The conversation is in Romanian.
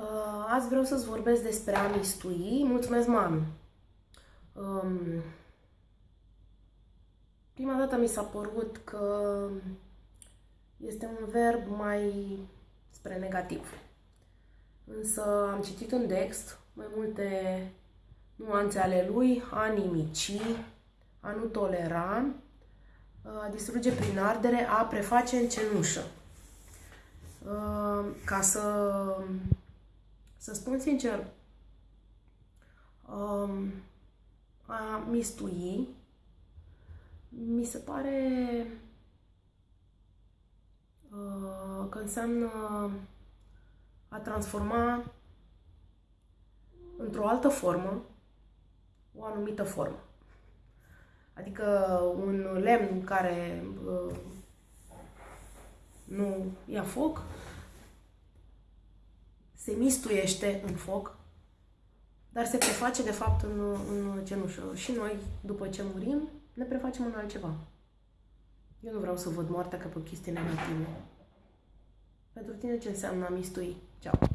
Uh, azi vreau să-ți vorbesc despre a mistui. Mulțumesc, mami! Um, prima dată mi s-a părut că este un verb mai spre negativ. Însă am citit în text mai multe nuanțe ale lui, a nimici, a nu tolera, a distruge prin ardere, a preface în cenușă. Ca să să spun sincer, um, a mistui mi se pare uh, că înseamnă a transforma într-o altă formă o anumită formă. Adică un lemn care uh, nu ia foc se mistuiește în foc, dar se preface de fapt în, în cenușă. Și noi, după ce murim, ne prefacem în altceva. Eu nu vreau să văd moartea ca pe o chestie negativă. Pentru tine ce înseamnă a mistui? Ceau!